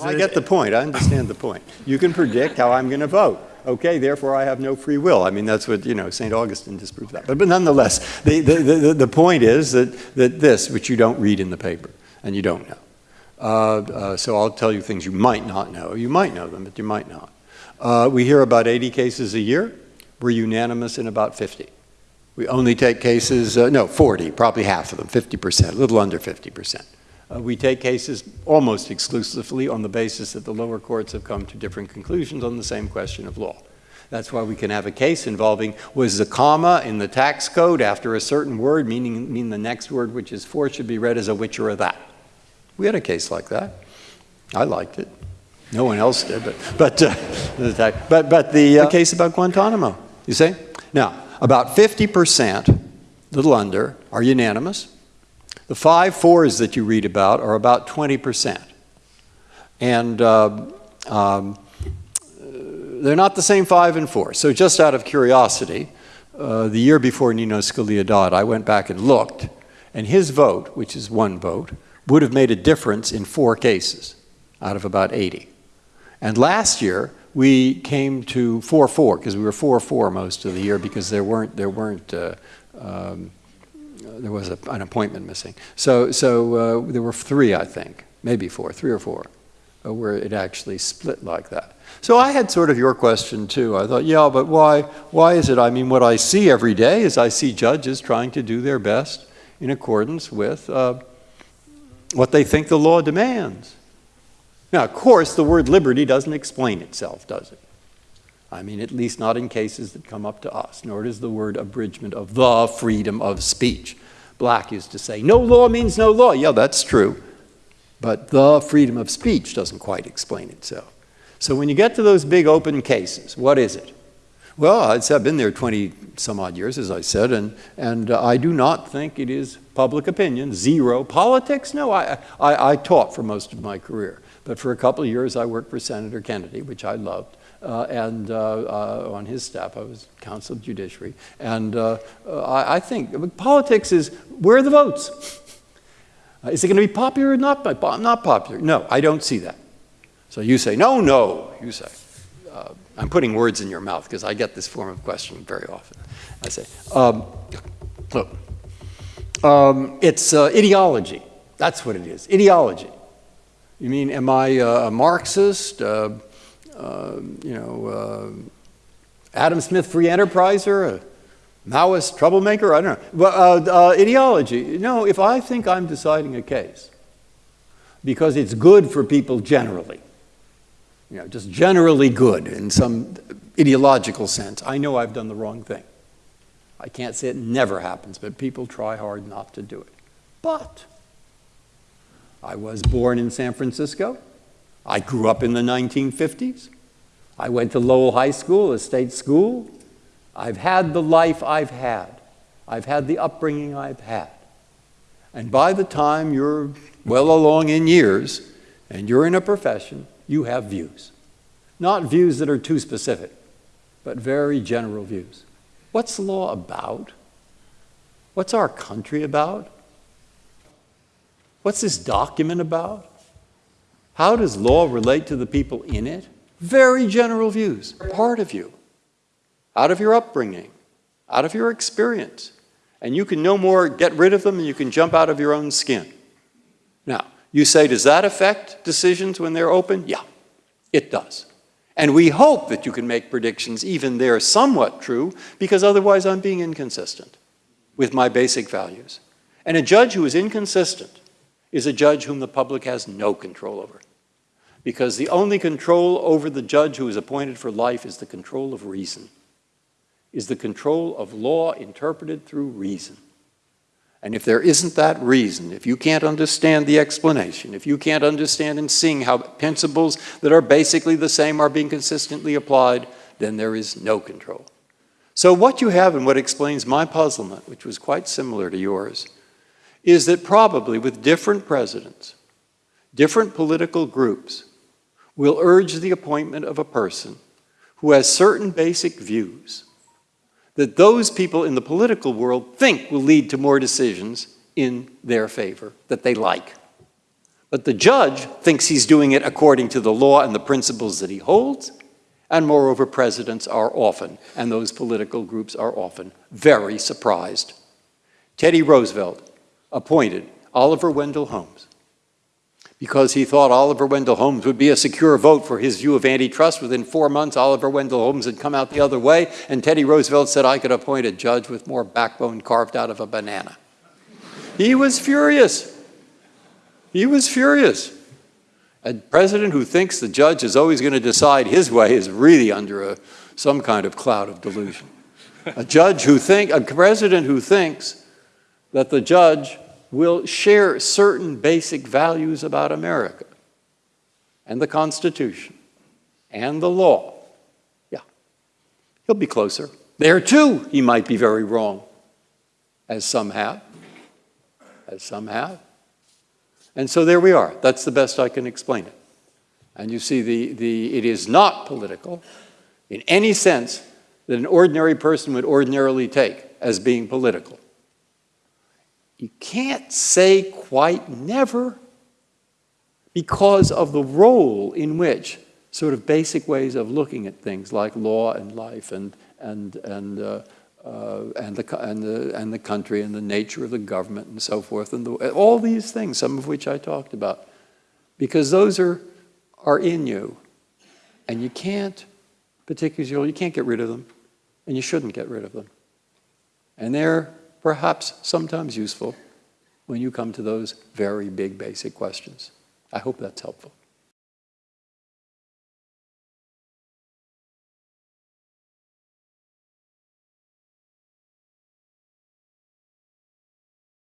I get the point. I understand the point. You can predict how I'm going to vote. Okay, therefore I have no free will. I mean, that's what, you know, St. Augustine disproves that. But, but nonetheless, the, the, the, the point is that, that this, which you don't read in the paper, and you don't know. Uh, uh, so I'll tell you things you might not know. You might know them, but you might not. Uh, we hear about 80 cases a year. We're unanimous in about 50. We only take cases, uh, no, 40, probably half of them, 50%, a little under 50%. Uh, we take cases almost exclusively on the basis that the lower courts have come to different conclusions on the same question of law. That's why we can have a case involving was the comma in the tax code after a certain word, meaning mean the next word, which is for, should be read as a which or a that. We had a case like that. I liked it. No one else did, but but uh, but but the uh, case about Guantanamo. You see now about 50 percent, little under, are unanimous. The five fours that you read about are about 20%. And uh, um, they're not the same five and four. So just out of curiosity, uh, the year before Nino Scalia died, I went back and looked, and his vote, which is one vote, would have made a difference in four cases out of about 80. And last year, we came to 4-4, because we were 4-4 most of the year because there weren't, there weren't uh, um, there was a, an appointment missing. So, so uh, there were three, I think, maybe four, three or four, uh, where it actually split like that. So I had sort of your question too. I thought, yeah, but why, why is it? I mean, what I see every day is I see judges trying to do their best in accordance with uh, what they think the law demands. Now, of course, the word liberty doesn't explain itself, does it? I mean, at least not in cases that come up to us, nor does the word abridgment of the freedom of speech. Black used to say, no law means no law. Yeah, that's true. But the freedom of speech doesn't quite explain itself. So when you get to those big open cases, what is it? Well, I've been there 20 some odd years, as I said, and, and uh, I do not think it is public opinion, zero. Politics, no, I, I, I taught for most of my career. But for a couple of years, I worked for Senator Kennedy, which I loved uh, and uh, uh, on his staff, I was counsel of judiciary. And uh, I, I, think politics is where are the votes? is it going to be popular or not, not popular? No, I don't see that. So you say, no, no, you say. Uh, I'm putting words in your mouth because I get this form of question very often. I say, um, look, um, it's uh, ideology. That's what it is, ideology. You mean, am I a Marxist? Uh, you know, uh, Adam Smith free enterpriser, a Maoist troublemaker, I don't know. But, uh, uh, ideology, no, if I think I'm deciding a case because it's good for people generally, you know, just generally good in some ideological sense, I know I've done the wrong thing. I can't say it never happens, but people try hard not to do it. But I was born in San Francisco. I grew up in the 1950s. I went to Lowell High School, a state school. I've had the life I've had. I've had the upbringing I've had. And by the time you're well along in years and you're in a profession, you have views. Not views that are too specific, but very general views. What's the law about? What's our country about? What's this document about? How does law relate to the people in it? Very general views, part of you, out of your upbringing, out of your experience. And you can no more get rid of them than you can jump out of your own skin. Now, you say, does that affect decisions when they're open? Yeah, it does. And we hope that you can make predictions, even they're somewhat true, because otherwise I'm being inconsistent with my basic values. And a judge who is inconsistent is a judge whom the public has no control over because the only control over the judge who is appointed for life is the control of reason, is the control of law interpreted through reason. And if there isn't that reason, if you can't understand the explanation, if you can't understand and sing how principles that are basically the same are being consistently applied, then there is no control. So what you have and what explains my puzzlement, which was quite similar to yours, is that probably with different presidents, different political groups, will urge the appointment of a person who has certain basic views that those people in the political world think will lead to more decisions in their favor that they like. But the judge thinks he's doing it according to the law and the principles that he holds. And moreover, presidents are often, and those political groups are often, very surprised. Teddy Roosevelt appointed Oliver Wendell Holmes because he thought Oliver Wendell Holmes would be a secure vote for his view of antitrust. Within four months, Oliver Wendell Holmes had come out the other way, and Teddy Roosevelt said, I could appoint a judge with more backbone carved out of a banana. He was furious. He was furious. A president who thinks the judge is always going to decide his way is really under a, some kind of cloud of delusion. A judge who think, a president who thinks that the judge will share certain basic values about America and the Constitution and the law. Yeah, he'll be closer. There too, he might be very wrong, as some have, as some have. And so there we are. That's the best I can explain it. And you see, the, the, it is not political in any sense that an ordinary person would ordinarily take as being political. You can't say quite never because of the role in which sort of basic ways of looking at things like law and life and, and, and, uh, uh, and, the, and, the, and the country and the nature of the government and so forth, and the, all these things, some of which I talked about, because those are, are in you. And you can't, particularly, you can't get rid of them, and you shouldn't get rid of them. And they're perhaps sometimes useful when you come to those very big basic questions. I hope that's helpful.